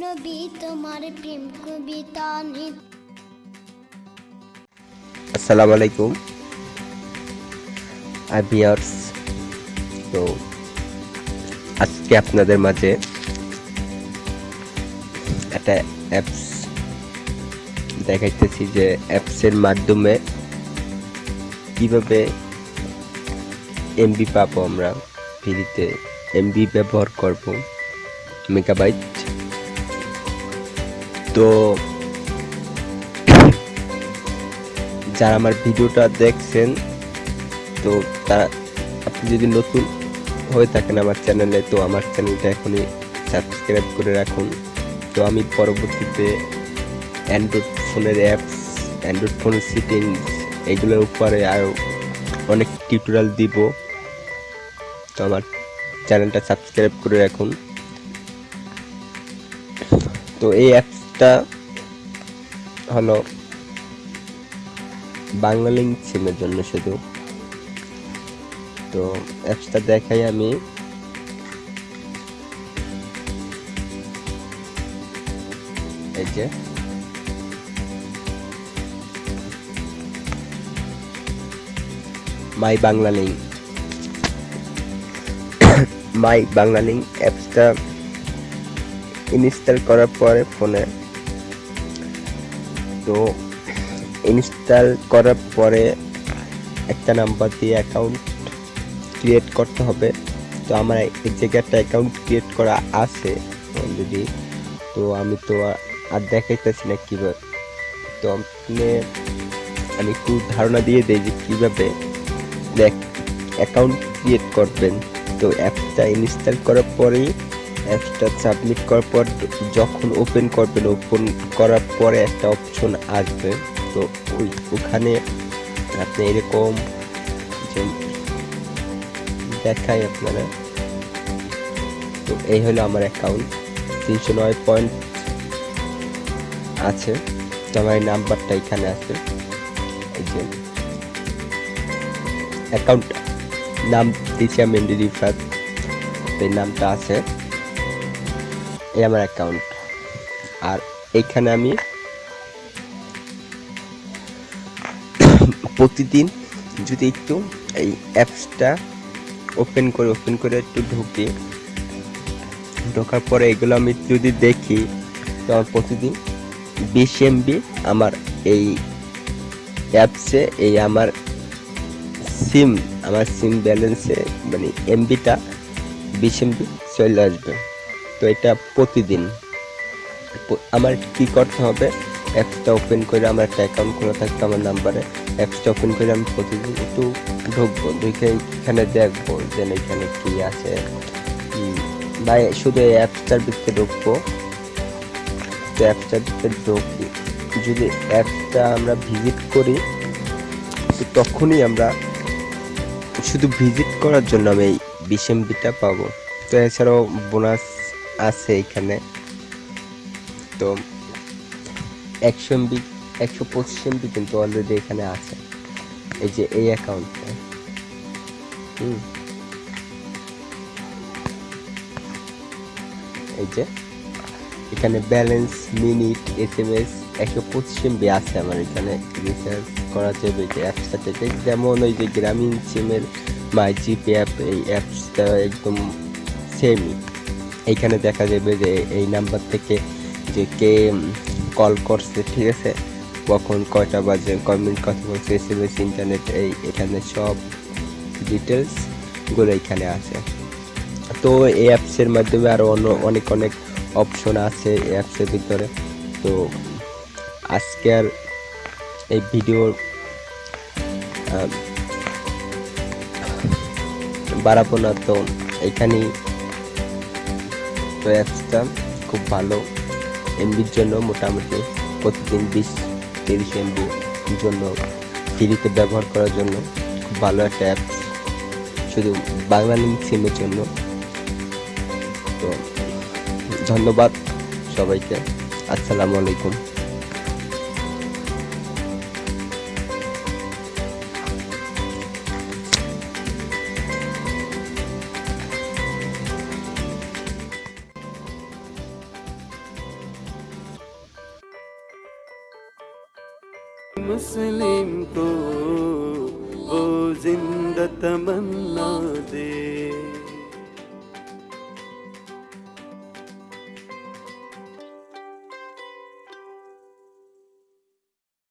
নবী, তোমার আসসালামু আলাইকুম। তো আজকে আপনাদের মাঝে একটা অ্যাপস দেখাইতেছি যে অ্যাপসের মাধ্যমে কীভাবে এমবি পাবো আমরা, ফ্রিতে এমবি ব্যবহার করব। মেগাবাইট তো যারা আমার ভিডিওটা দেখছেন, তো তারা, আপনি যদি নতুন হয়ে থাকেন আমার চ্যানেলে, তো আমার চ্যানেলটা এখনই সাবস্ক্রাইব করে রাখুন। তো আমি পরবর্তীতে অ্যান্ড্রয়েড ফোনের অ্যাপস, অ্যান্ড্রয়েড ফোনের সেটিংস এগুলোর উপরে আরও অনেক টিউটোরিয়াল দিব। তো আমার চ্যানেলটা সাবস্ক্রাইব করে রাখুন। তো এই অ্যাপসটা হলো লিঙ্ক সিমের জন্য শুধু। তো অ্যাপসটা দেখাই আমি। এই যে। My Bangla link my Bangla link অ্যাপসটা ইনস্টল করার পরে ফোনে তো ইনস্টল করার পরে একটা নাম্বার দিয়ে অ্যাকাউন্ট ক্রিয়েট করতে হবে। তো আমার এই জায়গায় একটা অ্যাকাউন্ট ক্রিয়েট করা আছে অলরেডি তো আমি তো আর- দেখাইতেছি না কীভাবে। তো আপনি, আমি একটু ধারণা দিয়ে দিই যে কীভাবে অ্যাকাউন্ট ক্রিয়েট করবেন। তো অ্যাপটা ইনস্টল করার পরেই অ্যাপসটা সাবমিট করার পর যখন ওপেন করবেন ওপেন করার পরে একটা অপশন আসবে। তো ওই, ওখানে আপনি এরকম যে দেখাই আপনারা। তো এই হলো আমার অ্যাকাউন্ট তিনশো নয় পয়েন্ট আছে। তো আমার এই নাম্বারটা এখানে আছে। এই যে অ্যাকাউন্ট নাম দিচ্ছি আমি এই নামটা আছে। এই আমার অ্যাকাউন্ট আর এইখানে আমি প্রতিদিন যদি একটু এই অ্যাপসটা ওপেন করে ওপেন করে একটু ঢুকি, ঢোকার পরে এগুলো আমি যদি দেখি, তো আমার প্রতিদিন বিশ এমবি আমার এই অ্যাপসে এই আমার সিম আমার সিম ব্যালেন্সে মানে এমবিটা বিশ এমবি চলে আসবে। তো এটা প্রতিদিন। আমার কি করতে হবে? অ্যাপসটা ওপেন করে আমার একটা অ্যাকাউন্ট খোলা থাকবে আমার নাম্বারে অ্যাপসটা ওপেন করে আমি প্রতিদিন একটু ঢুকবো ঢুকে এখানে দেখব যে এখানে কি আছে। বা শুধু এই অ্যাপসটার ভিতরে ঢুকবো। তো অ্যাপসটার ভিতরে ঢুকি। যদি অ্যাপসটা আমরা ভিজিট করি, তো তখনই আমরা শুধু ভিজিট করার জন্য আমি এই বিশ পাবো। তো এছাড়াও বোনাস আছে এখানে। তো একশো এমবি, একশো পঁচিশ এমবি কিন্তু অলরেডি এখানে আছে। এই যে এই অ্যাকাউন্টে হুম। এই যে এখানে balance minute S M S একশো পঁচিশ এমবি আছে আমার এখানে। রিচার্জ করা যাবে যে অ্যাপসটা থেকে যেমন ওই যে গ্রামীণ সিমের মাই জিপে অ্যাপ এই অ্যাপসটা একদম সেমই এইখানে দেখা যাবে যে এই নাম্বার থেকে যে কে কল করছে, ঠিক আছে? কখন কয়টা বাজে, কয় মিনিট কথা বলছে, এস এম এস, ইন্টারনেট, এই এখানে সব ডিটেলসগুলো এখানে আছে। তো এই অ্যাপসের মাধ্যমে আরও অন্য অনেক অনেক অপশন আছে এই অ্যাপসের ভিতরে। তো আজকে আর এই ভিডিওর বাড়াবো না, তো এখানেই তো অ্যাপসটা খুব ভালো। এমবির জন্য মোটামুটি প্রতিদিন বিশ, তিরিশ এমবির জন্য ফ্রিতে ব্যবহার করার জন্য খুব ভালো একটা অ্যাপস শুধু বাংলা লিঙ্ক সিমের জন্য। তো ধন্যবাদ সবাইকে। আসসালামু আলাইকুম। मुस्लिम को वो ज़िंदा तमन्ना दे।